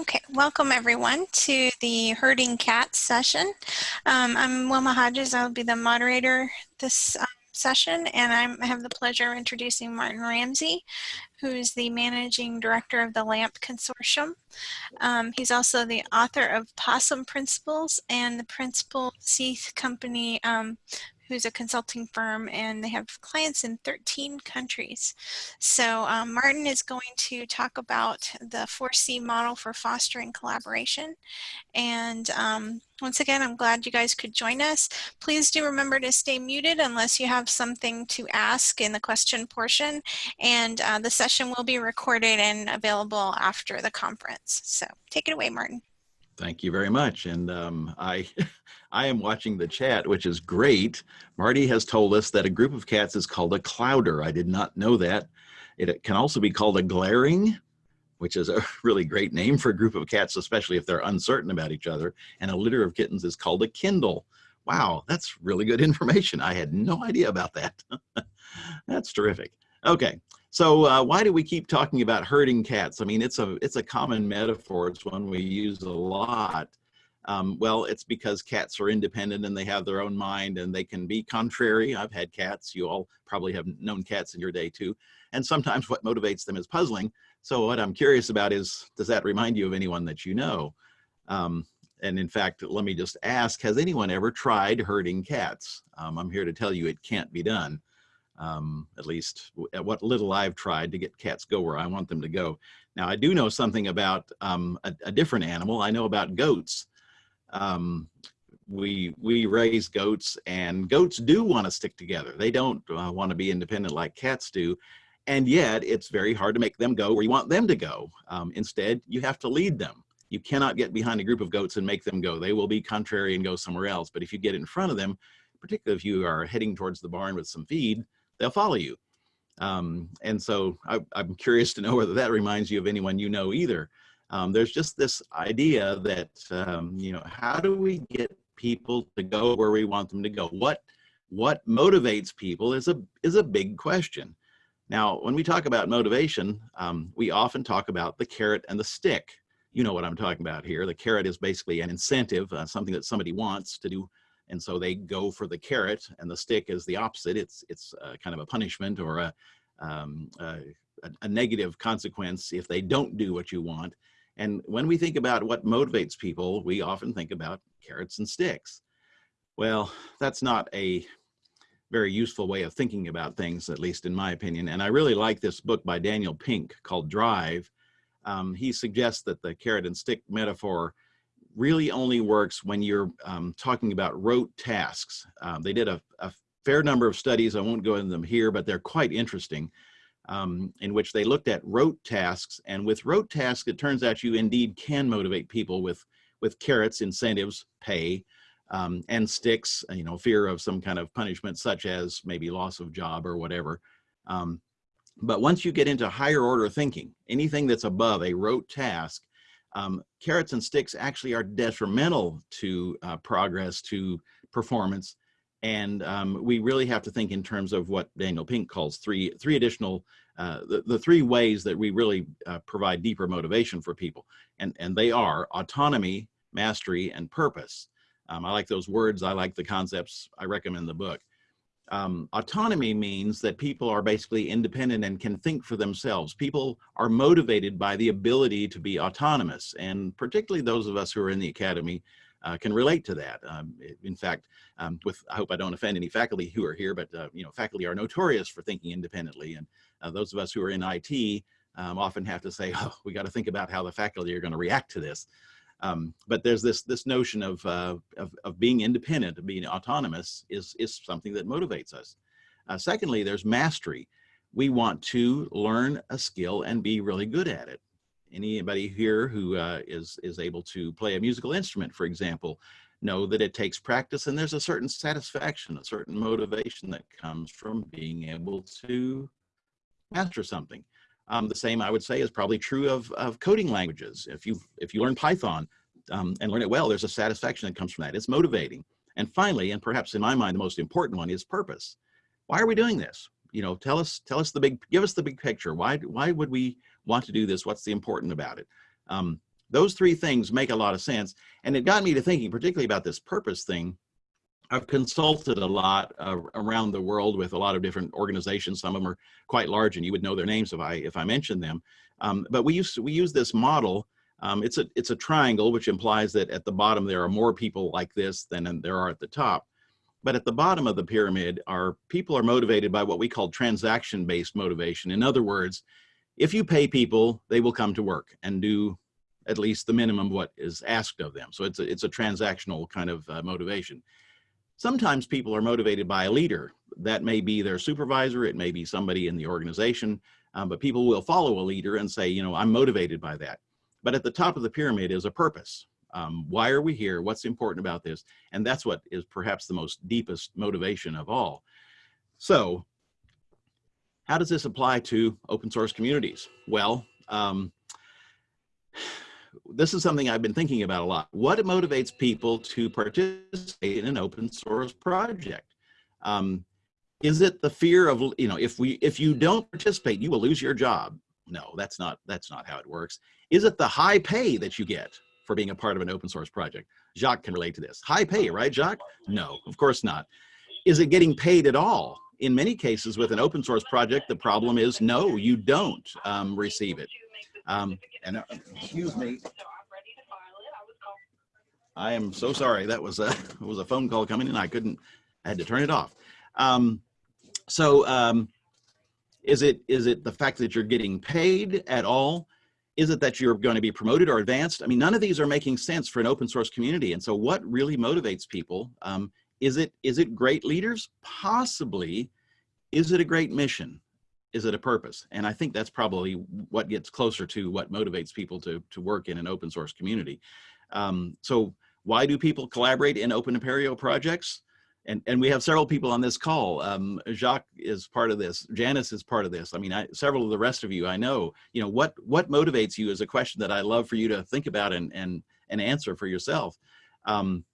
Okay, welcome everyone to the herding cats session. Um, I'm Wilma Hodges. I'll be the moderator this uh, session, and I'm, i have the pleasure of introducing Martin Ramsey, who is the managing director of the LAMP Consortium. Um, he's also the author of Possum Principles and the Principal Seed Company um, who's a consulting firm and they have clients in 13 countries. So um, Martin is going to talk about the 4C model for fostering collaboration. And um, once again, I'm glad you guys could join us. Please do remember to stay muted unless you have something to ask in the question portion. And uh, the session will be recorded and available after the conference. So take it away, Martin. Thank you very much. And um, I, I am watching the chat, which is great. Marty has told us that a group of cats is called a clowder. I did not know that. It can also be called a glaring, which is a really great name for a group of cats, especially if they're uncertain about each other. And a litter of kittens is called a kindle. Wow, that's really good information. I had no idea about that. that's terrific. Okay, so uh, why do we keep talking about herding cats? I mean, it's a it's a common metaphor. It's one we use a lot. Um, well, it's because cats are independent and they have their own mind and they can be contrary. I've had cats. You all probably have known cats in your day too. And sometimes what motivates them is puzzling. So what I'm curious about is, does that remind you of anyone that you know? Um, and in fact, let me just ask, has anyone ever tried herding cats? Um, I'm here to tell you it can't be done um, at least at what little I've tried to get cats go where I want them to go. Now I do know something about um, a, a, different animal. I know about goats. Um, we we raise goats and goats do want to stick together. They don't uh, want to be independent like cats do. And yet it's very hard to make them go where you want them to go. Um, instead, you have to lead them. You cannot get behind a group of goats and make them go. They will be contrary and go somewhere else. But if you get in front of them, particularly if you are heading towards the barn with some feed, they'll follow you. Um, and so I, am curious to know whether that reminds you of anyone you know either. Um, there's just this idea that, um, you know, how do we get people to go where we want them to go? What, what motivates people is a, is a big question. Now, when we talk about motivation, um, we often talk about the carrot and the stick. You know what I'm talking about here. The carrot is basically an incentive, uh, something that somebody wants to do and so they go for the carrot and the stick is the opposite. It's, it's uh, kind of a punishment or a, um, a, a negative consequence if they don't do what you want. And when we think about what motivates people, we often think about carrots and sticks. Well, that's not a very useful way of thinking about things, at least in my opinion. And I really like this book by Daniel Pink called Drive. Um, he suggests that the carrot and stick metaphor really only works when you're um, talking about rote tasks. Um, they did a, a, fair number of studies, I won't go into them here, but they're quite interesting, um, in which they looked at rote tasks. And with rote tasks, it turns out you indeed can motivate people with, with carrots, incentives, pay, um, and sticks, you know, fear of some kind of punishment, such as maybe loss of job or whatever. Um, but once you get into higher order thinking, anything that's above a rote task, um, carrots and sticks actually are detrimental to uh, progress, to performance. And um, we really have to think in terms of what Daniel Pink calls three, three additional, uh, the, the three ways that we really uh, provide deeper motivation for people. And, and they are autonomy, mastery, and purpose. Um, I like those words. I like the concepts. I recommend the book. Um, autonomy means that people are basically independent and can think for themselves. People are motivated by the ability to be autonomous, and particularly those of us who are in the academy uh, can relate to that. Um, in fact, um, with I hope I don't offend any faculty who are here, but uh, you know, faculty are notorious for thinking independently, and uh, those of us who are in IT um, often have to say, "Oh, we got to think about how the faculty are going to react to this." Um, but there's this this notion of, uh, of, of being independent, of being autonomous is is something that motivates us. Uh, secondly, there's mastery. We want to learn a skill and be really good at it. Anybody here who uh, is is able to play a musical instrument, for example, know that it takes practice and there's a certain satisfaction, a certain motivation that comes from being able to master something. Um, the same I would say is probably true of, of coding languages. If you if you learn Python um, and learn it well, there's a satisfaction that comes from that. It's motivating. And finally, and perhaps in my mind, the most important one is purpose. Why are we doing this? You know, tell us tell us the big give us the big picture. Why why would we want to do this? What's the important about it? Um, those three things make a lot of sense. And it got me to thinking particularly about this purpose thing. I've consulted a lot uh, around the world with a lot of different organizations. Some of them are quite large and you would know their names if I, if I mentioned them. Um, but we use, we use this model. Um, it's, a, it's a triangle, which implies that at the bottom there are more people like this than there are at the top. But at the bottom of the pyramid are people are motivated by what we call transaction-based motivation. In other words, if you pay people, they will come to work and do at least the minimum what is asked of them. So it's a, it's a transactional kind of uh, motivation. Sometimes people are motivated by a leader. That may be their supervisor, it may be somebody in the organization, um, but people will follow a leader and say, you know, I'm motivated by that. But at the top of the pyramid is a purpose. Um, why are we here? What's important about this? And that's what is perhaps the most deepest motivation of all. So how does this apply to open source communities? Well, um, this is something I've been thinking about a lot. What motivates people to participate in an open source project? Um, is it the fear of, you know, if we, if you don't participate, you will lose your job. No, that's not, that's not how it works. Is it the high pay that you get for being a part of an open source project? Jacques can relate to this. High pay, right, Jacques? No, of course not. Is it getting paid at all? In many cases with an open source project, the problem is no, you don't um, receive it. Um, and uh, excuse me. I am so sorry. That was a was a phone call coming in. I couldn't. I had to turn it off. Um, so um, is it is it the fact that you're getting paid at all? Is it that you're going to be promoted or advanced? I mean, none of these are making sense for an open source community. And so what really motivates people? Um, is it is it great leaders? Possibly. Is it a great mission? Is it a purpose? And I think that's probably what gets closer to what motivates people to, to work in an open source community. Um, so why do people collaborate in Open Apereo projects? And, and we have several people on this call. Um, Jacques is part of this. Janice is part of this. I mean, I, several of the rest of you, I know, you know, what, what motivates you is a question that I love for you to think about and, and, and answer for yourself. Um,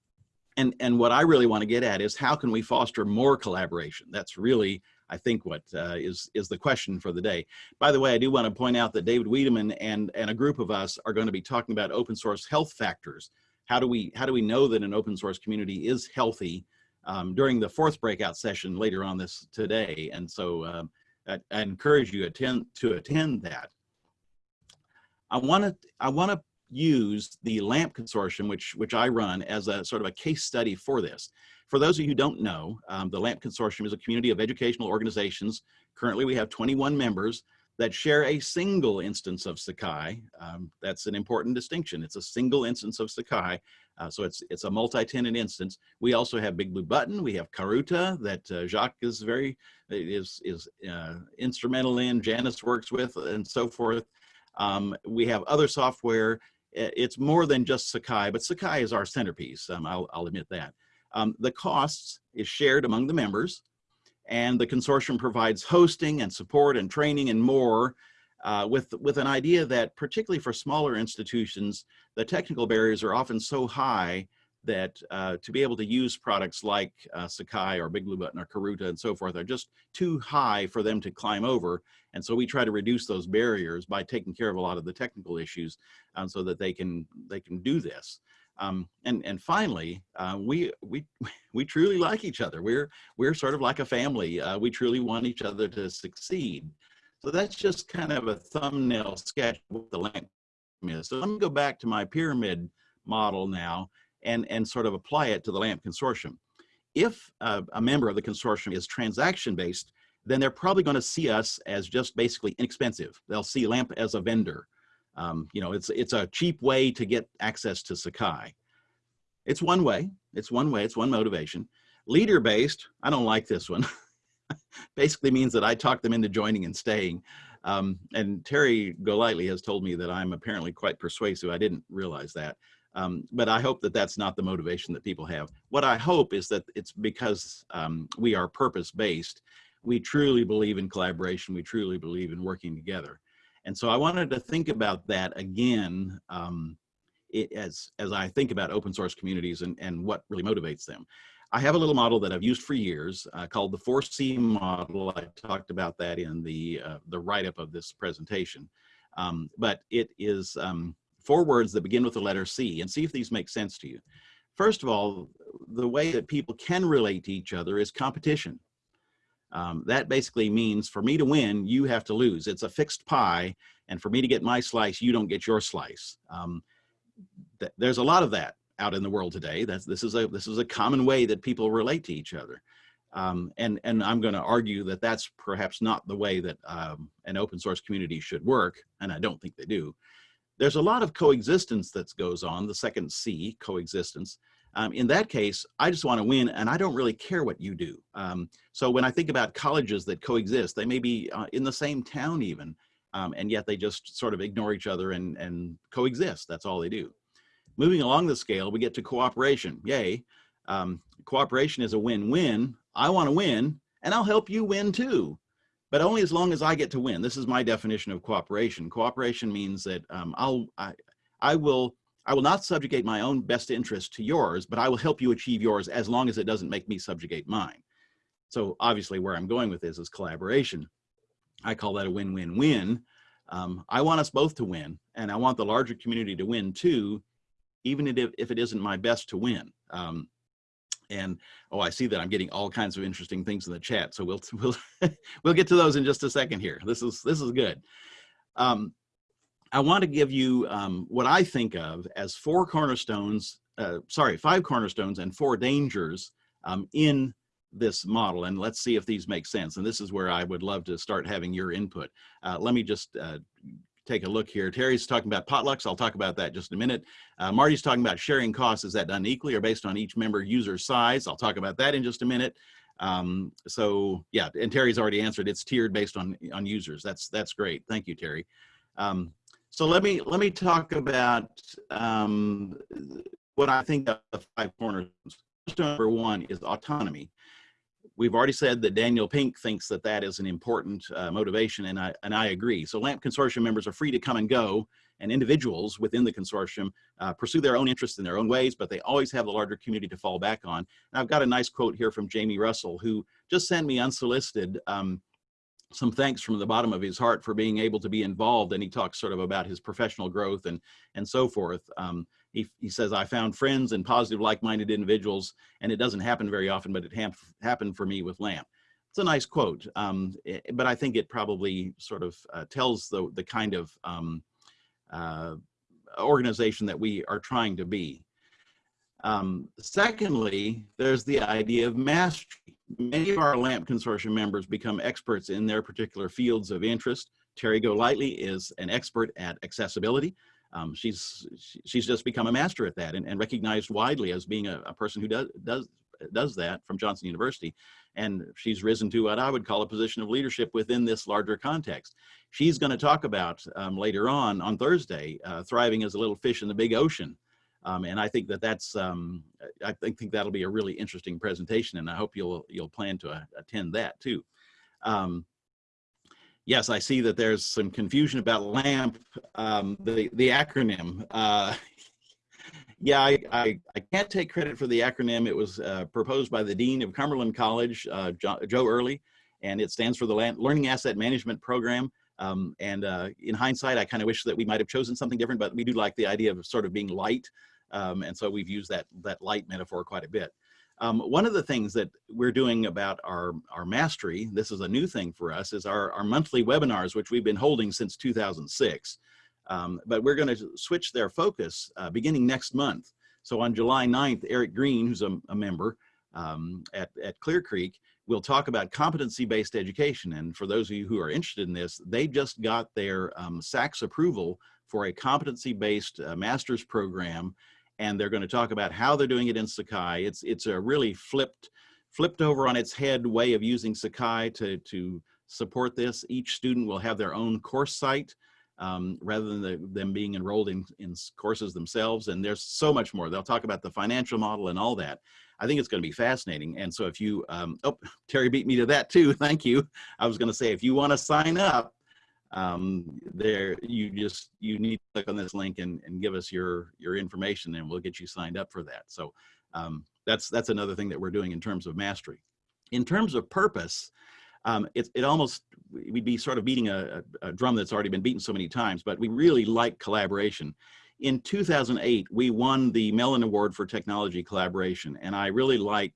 and, and what I really want to get at is how can we foster more collaboration? That's really I think what uh, is is the question for the day. By the way, I do want to point out that David Wiedemann and and a group of us are going to be talking about open source health factors. How do we how do we know that an open source community is healthy um, during the fourth breakout session later on this today? And so um, I, I, encourage you attend to attend that. I want to I want to use the LAMP consortium, which which I run as a sort of a case study for this. For those of you who don't know, um, the LAMP Consortium is a community of educational organizations. Currently, we have 21 members that share a single instance of Sakai. Um, that's an important distinction. It's a single instance of Sakai. Uh, so it's it's a multi-tenant instance. We also have Big Blue Button. We have Karuta that uh, Jacques is very is is uh, instrumental in. Janice works with and so forth. Um, we have other software. It's more than just Sakai, but Sakai is our centerpiece. Um, I'll, I'll admit that. Um, the costs is shared among the members and the consortium provides hosting and support and training and more uh, with, with an idea that particularly for smaller institutions, the technical barriers are often so high that uh, to be able to use products like uh, Sakai or Big Blue Button or Karuta and so forth are just too high for them to climb over. And so we try to reduce those barriers by taking care of a lot of the technical issues um, so that they can, they can do this. Um, and and finally, uh, we we we truly like each other. We're we're sort of like a family. Uh, we truly want each other to succeed. So that's just kind of a thumbnail sketch of what the LAMP is. So let me go back to my pyramid model now and and sort of apply it to the LAMP consortium. If uh, a member of the consortium is transaction based, then they're probably going to see us as just basically inexpensive. They'll see LAMP as a vendor. Um, you know, it's, it's a cheap way to get access to Sakai. It's one way, it's one way, it's one motivation. Leader-based, I don't like this one. Basically means that I talk them into joining and staying. Um, and Terry Golightly has told me that I'm apparently quite persuasive. I didn't realize that. Um, but I hope that that's not the motivation that people have. What I hope is that it's because um, we are purpose-based. We truly believe in collaboration. We truly believe in working together. And so I wanted to think about that again um, it, as, as I think about open source communities and, and what really motivates them. I have a little model that I've used for years uh, called the 4C model. I talked about that in the, uh, the write-up of this presentation. Um, but it is um, four words that begin with the letter C and see if these make sense to you. First of all, the way that people can relate to each other is competition. Um, that basically means for me to win, you have to lose. It's a fixed pie, and for me to get my slice, you don't get your slice. Um, th there's a lot of that out in the world today. That's this is a this is a common way that people relate to each other. Um, and, and I'm going to argue that that's perhaps not the way that um, an open source community should work, and I don't think they do. There's a lot of coexistence that goes on, the second C, coexistence. Um, in that case, I just want to win, and I don't really care what you do. Um, so when I think about colleges that coexist, they may be uh, in the same town even, um, and yet they just sort of ignore each other and, and coexist. That's all they do. Moving along the scale, we get to cooperation. Yay. Um, cooperation is a win-win. I want to win, and I'll help you win too, but only as long as I get to win. This is my definition of cooperation. Cooperation means that um, I'll, I, I will, I will not subjugate my own best interest to yours, but I will help you achieve yours as long as it doesn't make me subjugate mine. So obviously where I'm going with this is collaboration. I call that a win-win-win. Um, I want us both to win, and I want the larger community to win too, even if, if it isn't my best to win. Um, and oh, I see that I'm getting all kinds of interesting things in the chat. So we'll we'll we'll get to those in just a second here. This is this is good. Um, I want to give you um, what I think of as four cornerstones. Uh, sorry, five cornerstones and four dangers um, in this model. And let's see if these make sense. And this is where I would love to start having your input. Uh, let me just uh, take a look here. Terry's talking about potlucks. I'll talk about that just a minute. Uh, Marty's talking about sharing costs. Is that done equally or based on each member user size? I'll talk about that in just a minute. Um, so yeah, and Terry's already answered. It's tiered based on on users. That's that's great. Thank you, Terry. Um, so let me let me talk about um, what I think of the five corners. Number one is autonomy we've already said that Daniel Pink thinks that that is an important uh, motivation, and I, and I agree. So LAMP consortium members are free to come and go, and individuals within the consortium uh, pursue their own interests in their own ways, but they always have the larger community to fall back on. And I've got a nice quote here from Jamie Russell, who just sent me unsolicited um, some thanks from the bottom of his heart for being able to be involved. And he talks sort of about his professional growth and, and so forth. Um, he, he says, I found friends and positive like-minded individuals, and it doesn't happen very often, but it ha happened for me with LAMP. It's a nice quote, um, eh, but I think it probably sort of uh, tells the, the kind of um, uh, organization that we are trying to be. Um, secondly, there's the idea of mastery. Many of our LAMP consortium members become experts in their particular fields of interest. Terry Golightly is an expert at accessibility um, she's she's just become a master at that and, and recognized widely as being a, a, person who does does does that from Johnson University. And she's risen to what I would call a position of leadership within this larger context. She's going to talk about um, later on on Thursday, uh, thriving as a little fish in the big ocean. Um, and I think that that's um, I think, think that'll be a really interesting presentation, and I hope you'll you'll plan to uh, attend that too. Um, yes, I see that there's some confusion about LAMP, um, the, the acronym. Uh, yeah, I, I, I, can't take credit for the acronym. It was uh, proposed by the Dean of Cumberland College, uh, Joe Early, and it stands for the Learning Asset Management Program. Um, and uh, in hindsight, I kind of wish that we might have chosen something different, but we do like the idea of sort of being light. Um, and so we've used that, that light metaphor quite a bit. Um, one of the things that we're doing about our, our mastery, this is a new thing for us, is our, our monthly webinars, which we've been holding since 2006. Um, but we're going to switch their focus uh, beginning next month. So on July 9th, Eric Green, who's a, a member um, at, at Clear Creek, will talk about competency-based education. And for those of you who are interested in this, they just got their um, SACS approval for a competency-based uh, master's program and they're going to talk about how they're doing it in Sakai. It's it's a really flipped flipped over on its head way of using Sakai to to support this. Each student will have their own course site um, rather than the, them being enrolled in, in courses themselves. And there's so much more. They'll talk about the financial model and all that. I think it's going to be fascinating. And so if you, um, oh, Terry beat me to that too. Thank you. I was going to say, if you want to sign up, um, there you just you need to click on this link and, and give us your your information and we'll get you signed up for that so um, that's that's another thing that we're doing in terms of mastery in terms of purpose um, it, it almost we'd be sort of beating a, a, drum that's already been beaten so many times but we really like collaboration in 2008, we won the Mellon Award for Technology Collaboration. And I really like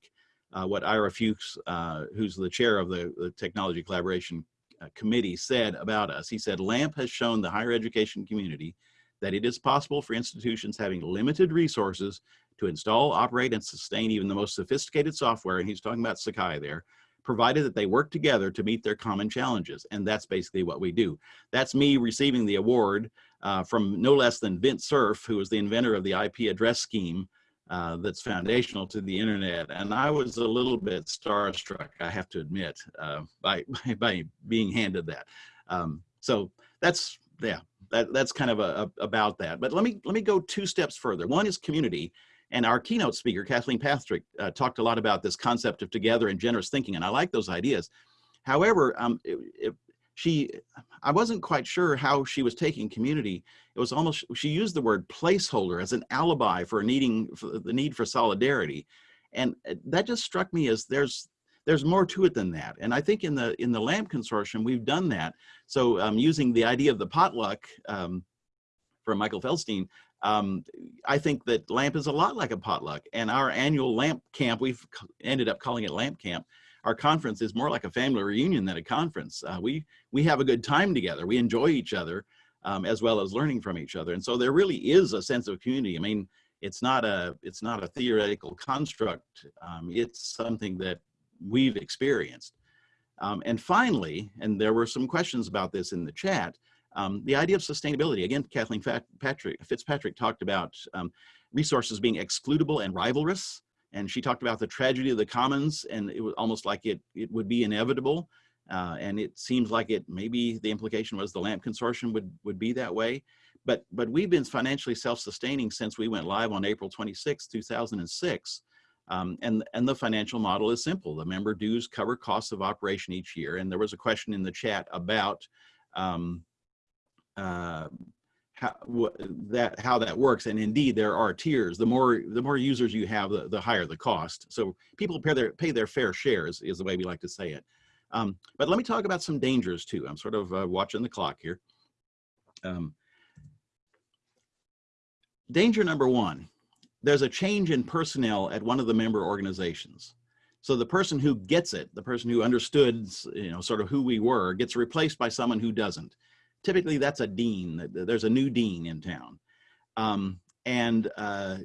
uh, what Ira Fuchs, uh, who's the chair of the, the Technology Collaboration Committee, said about us. He said, LAMP has shown the higher education community that it is possible for institutions having limited resources to install, operate, and sustain even the most sophisticated software, and he's talking about Sakai there, provided that they work together to meet their common challenges. And that's basically what we do. That's me receiving the award uh, from no less than Vint Cerf, who was the inventor of the IP address scheme uh, that's foundational to the internet. And I was a little bit starstruck, I have to admit, uh, by, by being handed that. Um, so that's, yeah, that, that's kind of a, a, about that. But let me, let me go two steps further. One is community. And our keynote speaker, Kathleen Patrick, uh, talked a lot about this concept of together and generous thinking. And I like those ideas. However, um, it, it, she, I wasn't quite sure how she was taking community. It was almost, she used the word placeholder as an alibi for needing, for the need for solidarity. And uh, that just struck me as there's, there's more to it than that. And I think in the, in the LAMP consortium, we've done that. So um, using the idea of the potluck um, from Michael Feldstein, um, I think that LAMP is a lot like a potluck and our annual LAMP camp, we've ended up calling it LAMP camp, our conference is more like a family reunion than a conference. Uh, we, we have a good time together. We enjoy each other um, as well as learning from each other. And so there really is a sense of community. I mean, it's not a, it's not a theoretical construct. Um, it's something that we've experienced. Um, and finally, and there were some questions about this in the chat, um, the idea of sustainability. Again, Kathleen Patrick, Fitzpatrick talked about um, resources being excludable and rivalrous and she talked about the tragedy of the commons and it was almost like it it would be inevitable. Uh, and it seems like it maybe the implication was the lamp consortium would would be that way. But but we've been financially self-sustaining since we went live on april 26 2006 um, and and the financial model is simple. The member dues cover costs of operation each year. And there was a question in the chat about um, uh, how that how that works and indeed there are tiers. The more the more users you have the, the higher the cost. So people pay their pay their fair shares is the way we like to say it. Um, but let me talk about some dangers too. I'm sort of uh, watching the clock here. Um, danger number one there's a change in personnel at one of the member organizations. So the person who gets it the person who understood you know sort of who we were gets replaced by someone who doesn't typically that's a dean. There's a new dean in town. Um, and uh,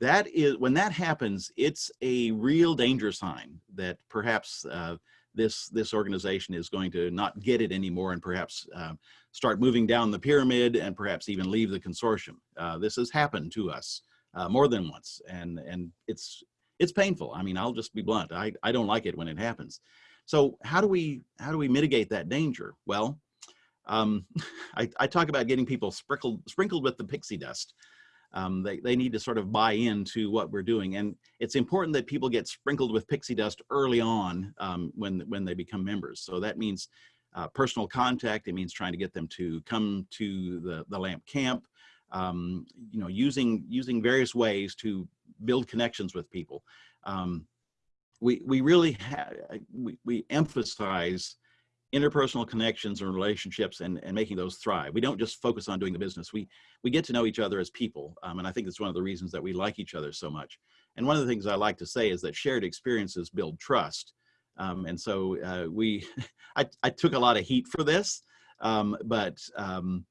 that is, when that happens, it's a real danger sign that perhaps uh, this, this organization is going to not get it anymore and perhaps uh, start moving down the pyramid and perhaps even leave the consortium. Uh, this has happened to us uh, more than once and, and it's, it's painful. I mean, I'll just be blunt. I, I don't like it when it happens. So how do we, how do we mitigate that danger? Well, um, I, I, talk about getting people sprinkled, sprinkled with the pixie dust. Um, they, they need to sort of buy into what we're doing. And it's important that people get sprinkled with pixie dust early on um, when, when they become members. So that means uh, personal contact. It means trying to get them to come to the, the LAMP camp, um, you know, using, using various ways to build connections with people. Um, we, we really we, we emphasize interpersonal connections and relationships and, and making those thrive. We don't just focus on doing the business. We, we get to know each other as people. Um, and I think it's one of the reasons that we like each other so much. And one of the things I like to say is that shared experiences build trust. Um, and so uh, we, I, I took a lot of heat for this, um, but um,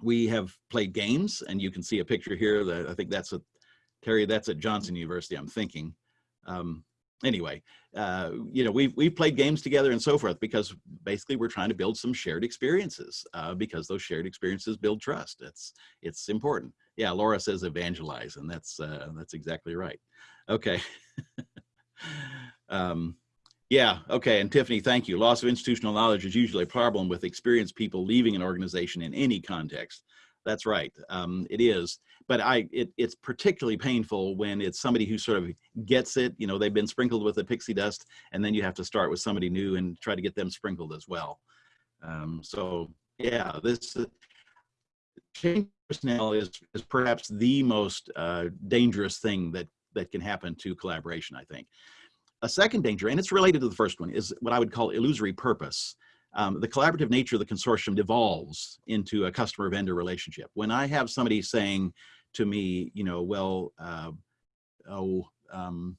we have played games and you can see a picture here that I think that's a, Terry, that's at Johnson University, I'm thinking. Anyway, uh, you know, we've, we've played games together and so forth because basically we're trying to build some shared experiences uh, because those shared experiences build trust. It's, it's important. Yeah, Laura says evangelize and that's, uh, that's exactly right. Okay. um, yeah, okay, and Tiffany, thank you. Loss of institutional knowledge is usually a problem with experienced people leaving an organization in any context. That's right. Um, it is. But I, it, it's particularly painful when it's somebody who sort of gets it, you know, they've been sprinkled with the pixie dust and then you have to start with somebody new and try to get them sprinkled as well. Um, so yeah, this uh, change personnel is, is perhaps the most uh, dangerous thing that, that can happen to collaboration, I think. A second danger, and it's related to the first one, is what I would call illusory purpose. Um, the collaborative nature of the consortium devolves into a customer vendor relationship. When I have somebody saying to me, you know, well, uh, oh, um,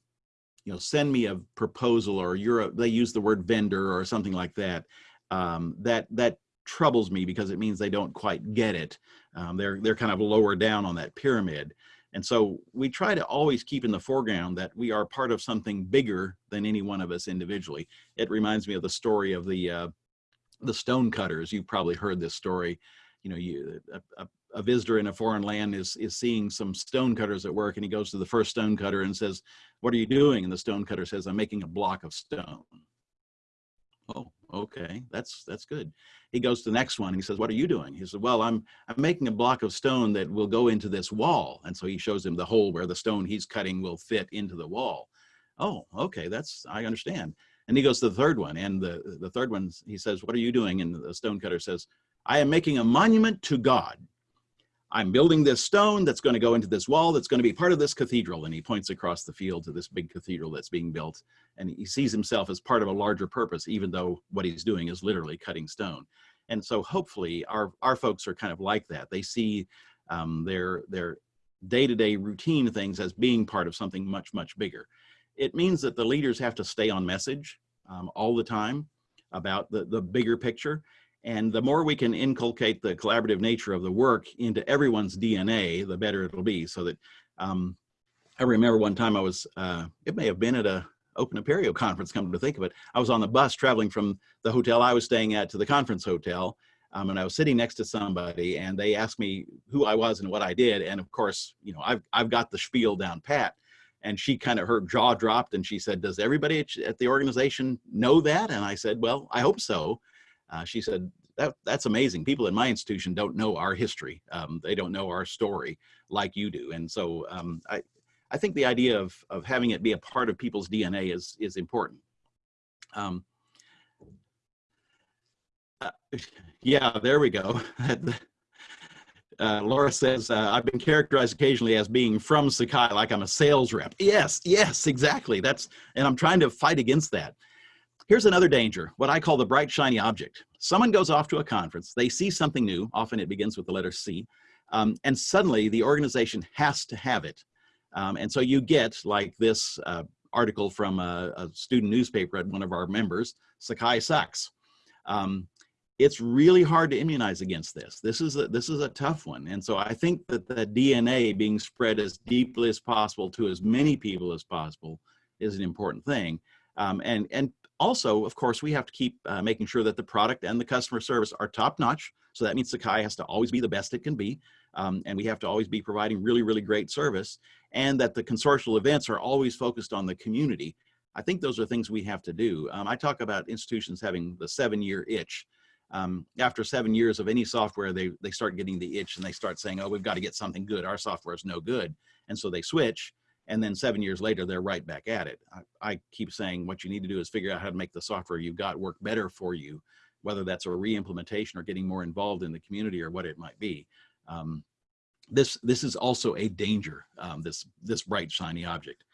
you know, send me a proposal or you're a, they use the word vendor or something like that. Um, that that troubles me because it means they don't quite get it. Um, they're they're kind of lower down on that pyramid. And so we try to always keep in the foreground that we are part of something bigger than any one of us individually. It reminds me of the story of the uh, the stone cutters. You've probably heard this story. You know, you, a, a, a, visitor in a foreign land is is seeing some stone cutters at work, and he goes to the first stone cutter and says, "What are you doing?" And the stone cutter says, "I'm making a block of stone." Oh, okay, that's that's good. He goes to the next one. and He says, "What are you doing?" He said, "Well, I'm I'm making a block of stone that will go into this wall." And so he shows him the hole where the stone he's cutting will fit into the wall. Oh, okay, that's I understand. And he goes to the third one, and the the third one he says, "What are you doing?" And the stonecutter says, "I am making a monument to God." I'm building this stone that's going to go into this wall that's going to be part of this cathedral. And he points across the field to this big cathedral that's being built. And he sees himself as part of a larger purpose, even though what he's doing is literally cutting stone. And so hopefully our, our folks are kind of like that. They see um, their, their day-to-day -day routine things as being part of something much, much bigger. It means that the leaders have to stay on message um, all the time about the, the bigger picture and the more we can inculcate the collaborative nature of the work into everyone's DNA, the better it'll be. So that um, I remember one time I was, uh, it may have been at a Open Apereo conference, come to think of it. I was on the bus traveling from the hotel I was staying at to the conference hotel. Um, and I was sitting next to somebody and they asked me who I was and what I did. And of course, you know, I've, I've got the spiel down pat. And she kind of, her jaw dropped and she said, does everybody at the organization know that? And I said, well, I hope so. Uh, she said, that, that's amazing. People in my institution don't know our history. Um, they don't know our story like you do. And so um, I, I think the idea of, of having it be a part of people's DNA is, is important. Um, uh, yeah, there we go. Uh, Laura says, uh, I've been characterized occasionally as being from Sakai, like I'm a sales rep. Yes, yes, exactly. That's, and I'm trying to fight against that. Here's another danger, what I call the bright shiny object. Someone goes off to a conference, they see something new, often it begins with the letter C, um, and suddenly the organization has to have it. Um, and so you get like this uh, article from a, a, student newspaper at one of our members, Sakai sucks. Um, it's really hard to immunize against this. This is a, this is a tough one. And so I think that the DNA being spread as deeply as possible to as many people as possible is an important thing. Um, and, and also, of course, we have to keep uh, making sure that the product and the customer service are top notch. So that means Sakai has to always be the best it can be. Um, and we have to always be providing really, really great service and that the consortial events are always focused on the community. I think those are things we have to do. Um, I talk about institutions having the seven year itch. Um, after seven years of any software, they, they start getting the itch and they start saying, oh, we've got to get something good. Our software is no good. And so they switch and then seven years later they're right back at it I, I, keep saying what you need to do is figure out how to make the software you've got work better for you whether that's a re-implementation or getting more involved in the community or what it might be um, this this is also a danger um, this this bright shiny object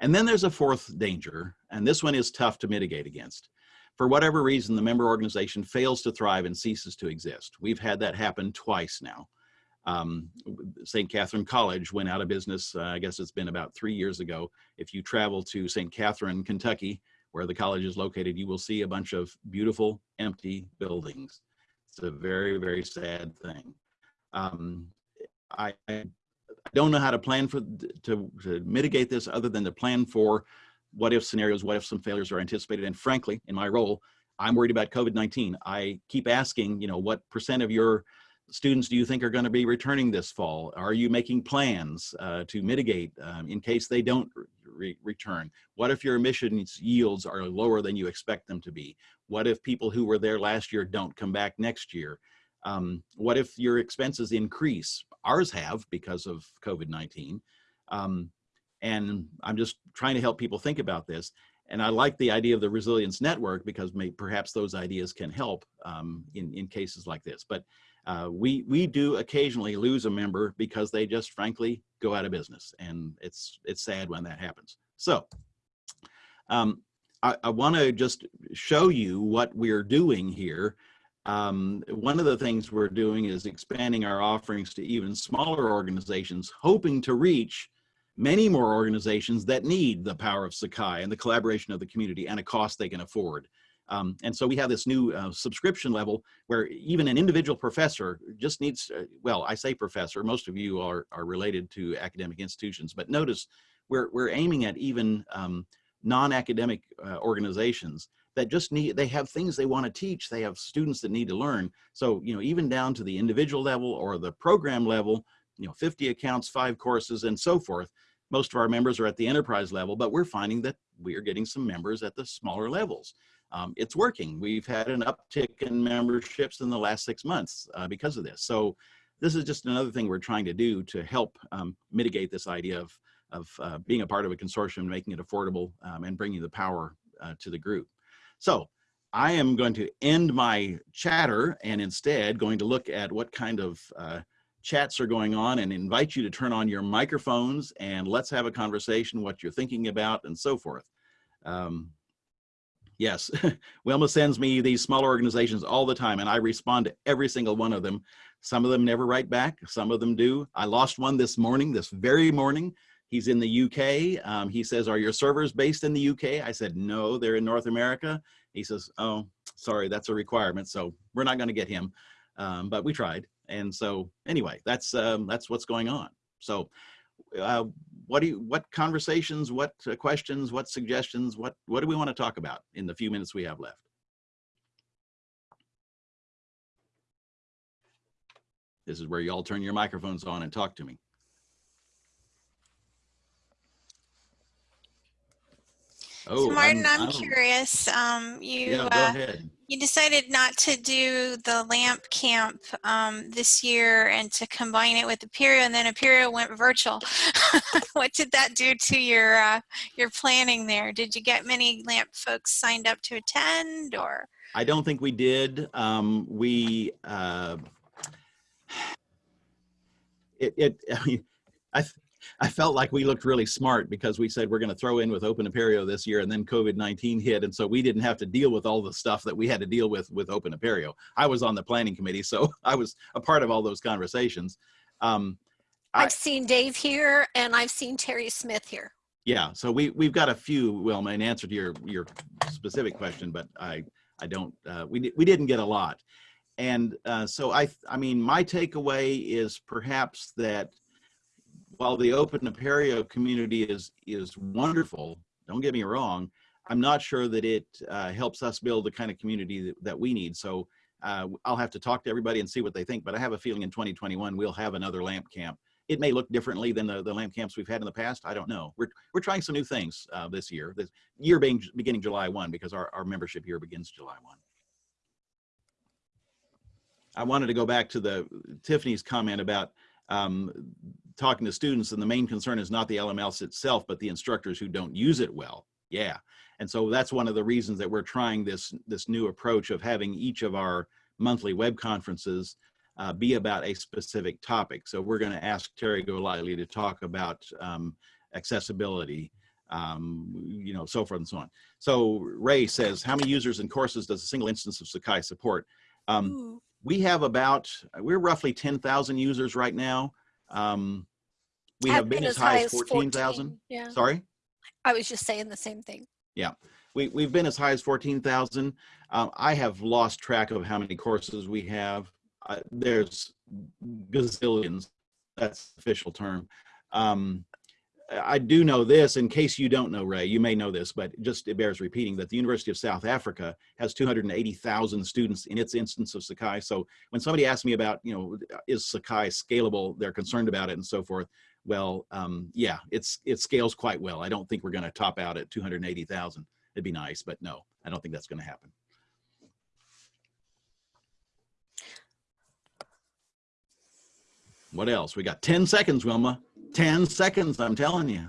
and then there's a fourth danger and this one is tough to mitigate against for whatever reason the member organization fails to thrive and ceases to exist we've had that happen twice now um, St. Catharine College went out of business, uh, I guess it's been about three years ago. If you travel to St. Catharine, Kentucky, where the college is located, you will see a bunch of beautiful empty buildings. It's a very, very sad thing. Um, I, I, don't know how to plan for to, to mitigate this other than to plan for what if scenarios, what if some failures are anticipated. And frankly, in my role, I'm worried about COVID-19. I keep asking, you know, what percent of your students do you think are going to be returning this fall? Are you making plans uh, to mitigate um, in case they don't re return? What if your admissions yields are lower than you expect them to be? What if people who were there last year don't come back next year? Um, what if your expenses increase? Ours have because of COVID-19. Um, and I'm just trying to help people think about this. And I like the idea of the resilience network because may, perhaps those ideas can help um, in, in cases like this. But uh, we, we do occasionally lose a member because they just frankly go out of business and it's, it's sad when that happens. So um, I, I want to just show you what we're doing here. Um, one of the things we're doing is expanding our offerings to even smaller organizations, hoping to reach many more organizations that need the power of Sakai and the collaboration of the community and a cost they can afford. Um, and so we have this new uh, subscription level where even an individual professor just needs, uh, well, I say professor, most of you are, are related to academic institutions, but notice we're, we're aiming at even um, non-academic uh, organizations that just need, they have things they want to teach. They have students that need to learn. So, you know, even down to the individual level or the program level, you know, 50 accounts, five courses and so forth. Most of our members are at the enterprise level, but we're finding that we are getting some members at the smaller levels. Um, it's working. We've had an uptick in memberships in the last six months uh, because of this. So this is just another thing we're trying to do to help um, mitigate this idea of of uh, being a part of a consortium, making it affordable um, and bringing the power uh, to the group. So I am going to end my chatter and instead going to look at what kind of uh, chats are going on and invite you to turn on your microphones and let's have a conversation, what you're thinking about and so forth. Um, yes, Wilma sends me these smaller organizations all the time and I respond to every single one of them. Some of them never write back, some of them do. I lost one this morning, this very morning, He's in the UK. Um, he says, are your servers based in the UK? I said, no, they're in North America. He says, oh, sorry, that's a requirement. So we're not gonna get him, um, but we tried. And so anyway, that's, um, that's what's going on. So uh, what do you, what conversations, what uh, questions, what suggestions, what, what do we wanna talk about in the few minutes we have left? This is where you all turn your microphones on and talk to me. Oh, so Martin, I'm, I'm- curious. Um, you Yeah, go uh, ahead. You decided not to do the lamp camp um, this year and to combine it with Apereo, and then Apereo went virtual. what did that do to your uh, your planning there? Did you get many lamp folks signed up to attend, or I don't think we did. Um, we, uh, it, it, I mean, I, I felt like we looked really smart because we said we're going to throw in with Open Apereo this year and then COVID-19 hit. And so we didn't have to deal with all the stuff that we had to deal with with Open Apereo. I was on the planning committee, so I was a part of all those conversations. Um, I- I've seen Dave here and I've seen Terry Smith here. yeah, so we, we've got a few, Wilma, in answer to your, your specific question, but I, I don't, uh, we, we didn't get a lot. And uh, so I, I mean, my takeaway is perhaps that while the open Apereo community is, is wonderful, don't get me wrong, I'm not sure that it uh, helps us build the kind of community that, that we need. So uh, I'll have to talk to everybody and see what they think, but I have a feeling in 2021, we'll have another LAMP camp. It may look differently than the, the LAMP camps we've had in the past. I don't know. We're, we're trying some new things uh, this year, this year being beginning July 1 because our, our membership year begins July 1. I wanted to go back to the Tiffany's comment about um, talking to students and the main concern is not the LMS itself, but the instructors who don't use it well. Yeah. And so that's one of the reasons that we're trying this, this new approach of having each of our monthly web conferences uh, be about a specific topic. So we're going to ask Terry Golightly to talk about um, accessibility, um, you know, so forth and so on. So Ray says, how many users and courses does a single instance of Sakai support? Um, we have about, we're roughly 10,000 users right now. Um, we I've have been as high as 14,000. 14, Yeah, Sorry? I was just saying the same thing. Yeah. We, we've been as high as 14,000. Um, I have lost track of how many courses we have. Uh, there's gazillions. That's the official term. Um, I do know this in case you don't know, Ray, you may know this, but just it bears repeating that the University of South Africa has 280,000 students in its instance of Sakai. So when somebody asks me about, you know, is Sakai scalable, they're concerned about it and so forth. Well, um, yeah, it's it scales quite well. I don't think we're going to top out at 280,000. It'd be nice, but no, I don't think that's going to happen. What else? We got 10 seconds, Wilma. 10 seconds, I'm telling you.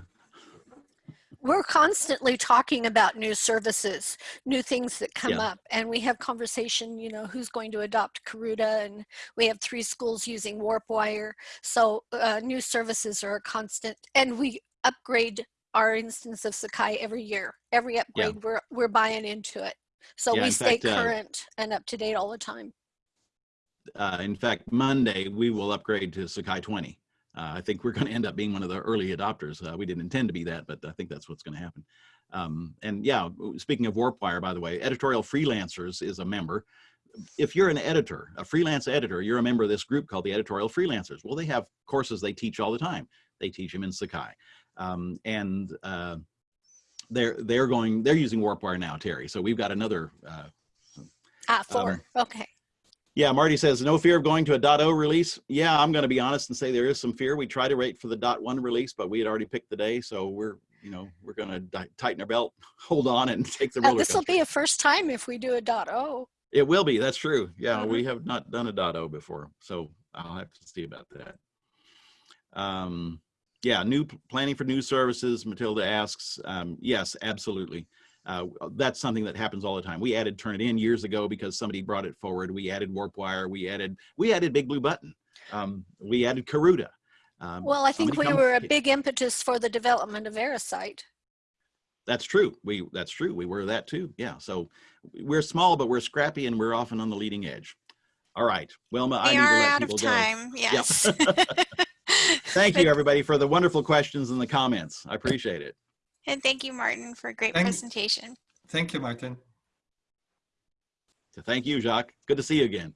We're constantly talking about new services, new things that come Yeah. up, and we have conversation, you know, who's going to adopt Karuta, and we have three schools using WarpWire. So uh, new services are a constant, and we upgrade our instance of Sakai every year. Every upgrade, we're, we're buying into it. So Yeah, we stay fact, uh, current and up to date all the time. Uh, in fact, Monday, we will upgrade to Sakai 20. Uh, I think we're going to end up being one of the early adopters. Uh, we didn't intend to be that, but I think that's what's going to happen. Um, and yeah, speaking of WarpWire, by the way, Editorial Freelancers is a member. If you're an editor, a freelance editor, you're a member of this group called the Editorial Freelancers. Well, they have courses they teach all the time. They teach them in Sakai. Um, and uh, they're, they're going, they're using WarpWire now, Terry. So we've got another uh, Ah, four, um, okay. Yeah, Marty says, no fear of going to a .0 release. Yeah, I'm going to be honest and say there is some fear. We try to wait for the .1 release, but we had already picked the day. So we're, you know, we're going to tighten our belt, hold on and take the Uh, This will be a first time if we do a dot oh. It will be, that's true. Yeah, Mhm. we have not done a .0 before. So I'll have to see about that. Um, yeah, new planning for new services, Matilda asks. Um, yes, absolutely. Uh, that's something that happens all the time. We added Turnitin years ago because somebody brought it forward. We added WarpWire. We added we added Big Blue Button. Um, we added Karuta. Um, Well, I think we come- were a big impetus for the development of VeriCite. That's true. We that's true. We were that too. Yeah. So we're small, but we're scrappy, and we're often on the leading edge. All right, Wilma. I need to are let out of people go. time. Yes. Thank you, everybody, for the wonderful questions and the comments. I appreciate it. And thank you, Martin, for a great Thank- presentation. Thank you, Martin. So thank you, Jacques. Good to see you again.